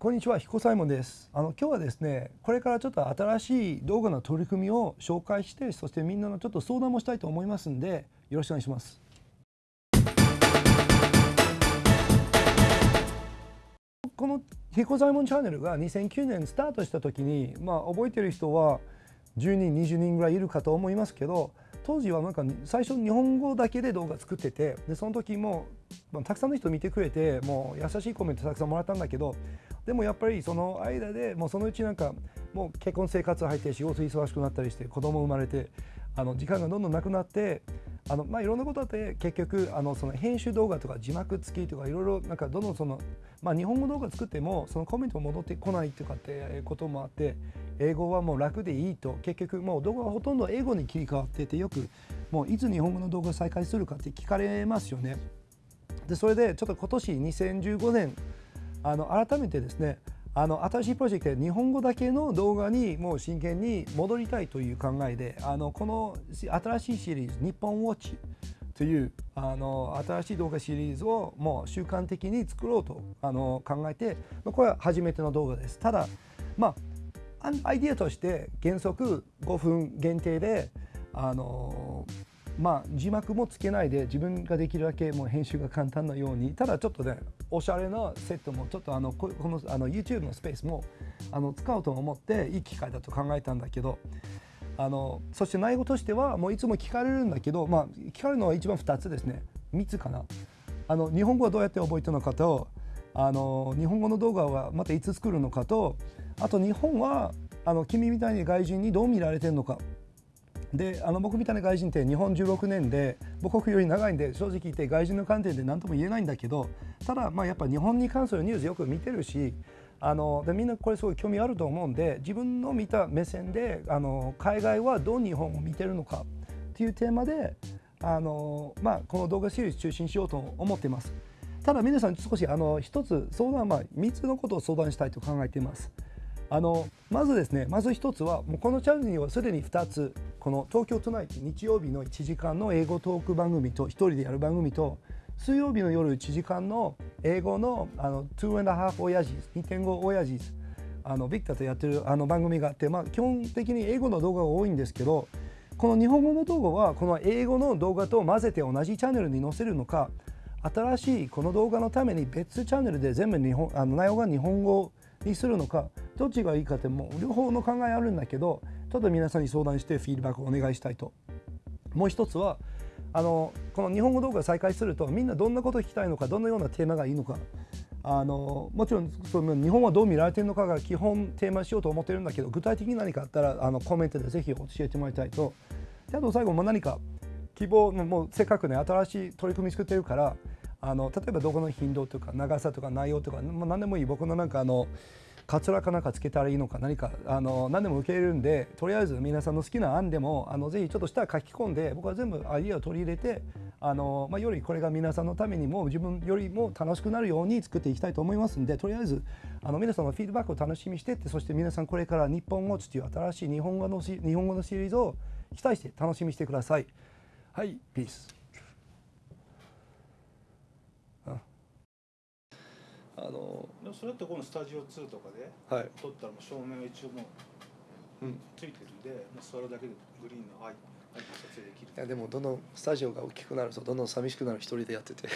こんにちは、彦サイモンです。あの今日はですね、これからちょっと新しい動画の取り組みを紹介して、そしてみんなのちょっと相談もしたいと思いますんで、よろしくお願いします。この彦左衛門チャンネルが2009年スタートした時に、まあ覚えてる人は10人、20人ぐらいいるかと思いますけど、当時はなんか最初日本語だけで動画作っててでその時も、まあ、たくさんの人見てくれてもう優しいコメントたくさんもらったんだけどでもやっぱりその間でもうそのうちなんかもう結婚生活入って仕事忙しくなったりして子供生まれてあの時間がどんどんなくなってあのまあいろんなことあって結局あのその編集動画とか字幕付きとかいろいろなんかどんどんそのまあ日本語動画作ってもそのコメント戻ってこないとかってこともあって英語はもう楽でいいと結局もう動画はほとんど英語に切り替わっててよくもういつ日本語の動画再開するかって聞かれますよね。でそれでちょっと今年2015年あの改めてですねあの新しいプロジェクトで日本語だけの動画にもう真剣に戻りたいという考えであのこの新しいシリーズ「日本ウォッチ」というあの新しい動画シリーズをもう習慣的に作ろうとあの考えてこれは初めての動画です。ただまあアイディアとして原則5分限定であのまあ、字幕もつけないで自分ができるだけもう編集が簡単なようにただちょっとねおしゃれなセットもちょっとあのこのあの YouTube のスペースもあの使おうと思っていい機会だと考えたんだけどあのそして内容としてはもういつも聞かれるんだけど、まあ、聞かれるのは一番2つですね。3つかな。あの日本語はどうやって覚えたのかとあの日本語の動画はまたいつ作るのかとあと日本はあの君みたいに外人にどう見られてるのか。であの僕みたいな外人って日本16年で母国より長いんで正直言って外人の観点で何とも言えないんだけどただまあやっぱ日本に関するニュースよく見てるしあのでみんなこれすごい興味あると思うんで自分の見た目線であの海外はどう日本を見てるのかっていうテーマであの、まあ、この動画シリーズ中心しようと思っています。ただ皆さん少しあの一つ相談は3つのことを相談したいと考えています。あのまずですねまず一つはもうこのチャンネルにはすでに2つこの東京都内日曜日の1時間の英語トーク番組と1人でやる番組と水曜日の夜1時間の英語のあの2 and a half 親父2.5親父あのビクタとやってるあの番組があって、まあ、基本的に英語の動画が多いんですけどこの日本語の動画はこの英語の動画と混ぜて同じチャンネルに載せるのか新しいこの動画のために別チャンネルで全部日本あの内容が日本語にするのかどっちがいいかってもう両方の考えあるんだけどちょっと皆さんに相談してフィードバックをお願いしたいと。もう一つはあのこの日本語動画再開するとみんなどんなこと聞きたいのかどんなようなテーマがいいのか。あのもちろんその日本はどう見られてるのかが基本テーマしようと思ってるんだけど具体的に何かあったらあのコメントでぜひ教えてもらいたいと。であと最後も何か希望のもうせっかくね新しい取り組み作ってるからあの例えばどこの頻度とか長さとか内容とか、もう何でもいい。僕のなんかあのカツラかなんかつけたらいいのか何かあの何でも受け入れるんでとりあえず皆さんの好きな案でもあのぜひちょっと下書き込んで僕は全部アイディアを取り入れてあの、まあ、よりこれが皆さんのためにも自分よりも楽しくなるように作っていきたいと思いますんでとりあえずあの皆さんのフィードバックを楽しみにしてってそして皆さんこれから日本語という新しい日本語の日本語のシリーズを期待して楽しみにしてください。はい、ピース。あのそれってこのスタジオ2とかで撮ったらもう照明一応もうついてるんで、もう座るだけでグリーンのアイ撮影できる。いやでもどんどんスタジオが大きくなるとどんどん寂しくなる一人でやってて